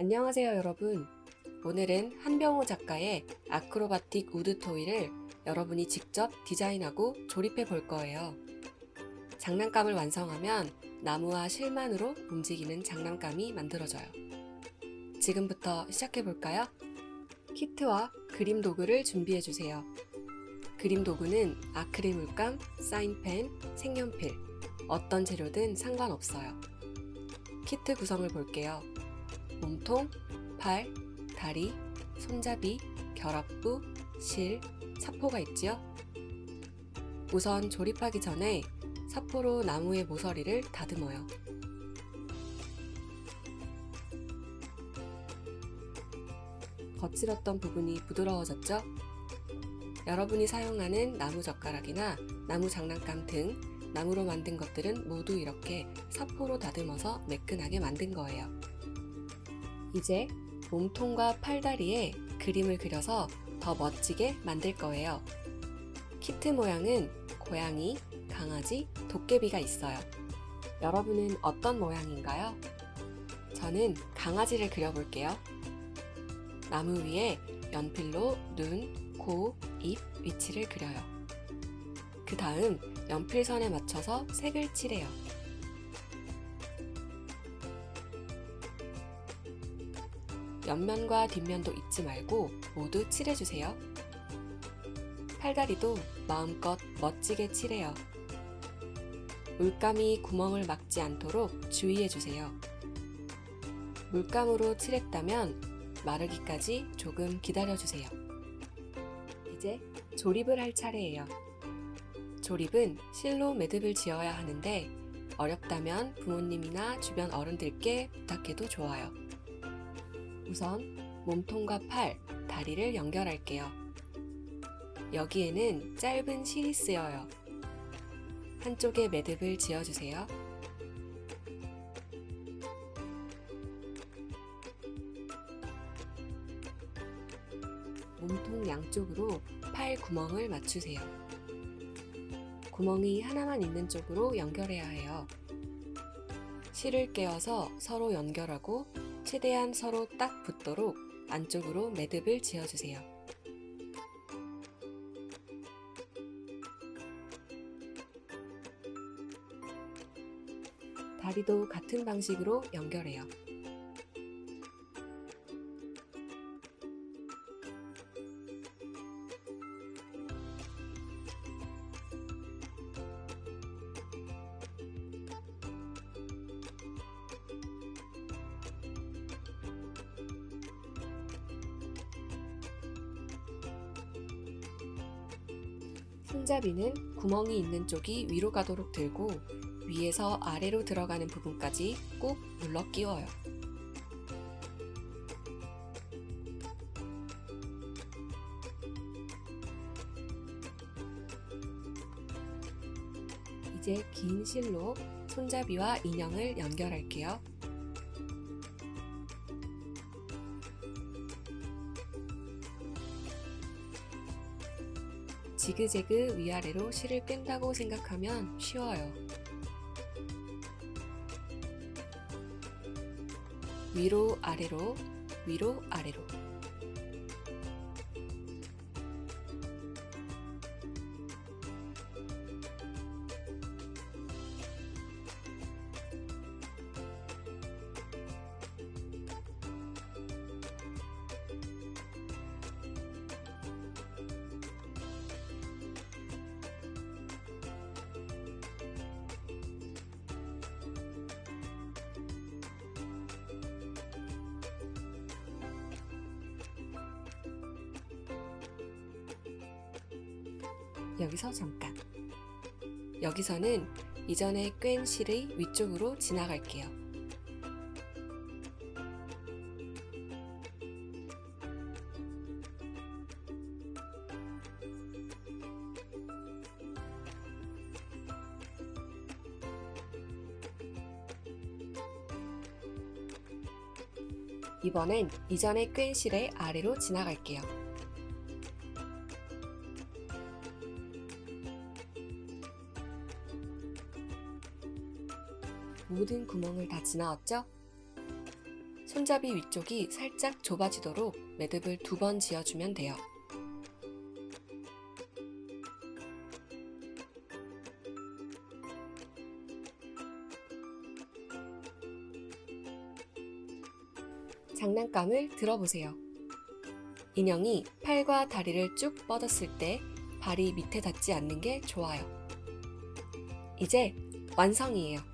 안녕하세요 여러분. 오늘은 한병호 작가의 acrobatic wood toy를 여러분이 직접 디자인하고 조립해 볼 거예요. 장난감을 완성하면 나무와 실만으로 움직이는 장난감이 만들어져요. 지금부터 시작해 볼까요? 키트와 그림 도구를 준비해 주세요. 그림 도구는 아크릴 물감, 사인펜, 색연필 어떤 재료든 상관없어요. 키트 구성을 볼게요 몸통, 팔, 다리, 손잡이, 결합부, 실, 사포가 있지요? 우선 조립하기 전에 사포로 나무의 모서리를 다듬어요. 거칠었던 부분이 부드러워졌죠? 여러분이 사용하는 나무 젓가락이나 나무 장난감 등 나무로 만든 것들은 모두 이렇게 사포로 다듬어서 매끈하게 만든 거예요. 이제 몸통과 팔다리에 그림을 그려서 더 멋지게 만들 거예요. 키트 모양은 고양이, 강아지, 도깨비가 있어요. 여러분은 어떤 모양인가요? 저는 강아지를 그려볼게요. 나무 위에 연필로 눈, 코, 입 위치를 그려요. 그 다음 연필선에 맞춰서 색을 칠해요. 옆면과 뒷면도 잊지 말고 모두 칠해주세요. 팔다리도 마음껏 멋지게 칠해요. 물감이 구멍을 막지 않도록 주의해주세요. 물감으로 칠했다면 마르기까지 조금 기다려주세요. 이제 조립을 할 차례예요. 조립은 실로 매듭을 지어야 하는데 어렵다면 부모님이나 주변 어른들께 부탁해도 좋아요. 우선 몸통과 팔, 다리를 연결할게요. 여기에는 짧은 실이 쓰여요. 한쪽에 매듭을 지어주세요. 몸통 양쪽으로 팔 구멍을 맞추세요. 구멍이 하나만 있는 쪽으로 연결해야 해요. 실을 깨어서 서로 연결하고 최대한 서로 딱 붙도록 안쪽으로 매듭을 지어주세요. 다리도 같은 방식으로 연결해요. 손잡이는 구멍이 있는 쪽이 위로 가도록 들고 위에서 아래로 들어가는 부분까지 꾹 눌러 끼워요. 이제 긴 실로 손잡이와 인형을 연결할게요. 지그재그 위아래로 실을 뺀다고 생각하면 쉬워요. 위로 아래로 위로 아래로 여기서 잠깐. 여기서는 이전에 꿰인 실의 위쪽으로 지나갈게요. 이번엔 이전에 꿰인 실의 아래로 지나갈게요. 모든 구멍을 다 지나왔죠? 손잡이 위쪽이 살짝 좁아지도록 매듭을 두 번 지어주면 돼요. 장난감을 들어보세요. 인형이 팔과 다리를 쭉 뻗었을 때 발이 밑에 닿지 않는 게 좋아요. 이제 완성이에요.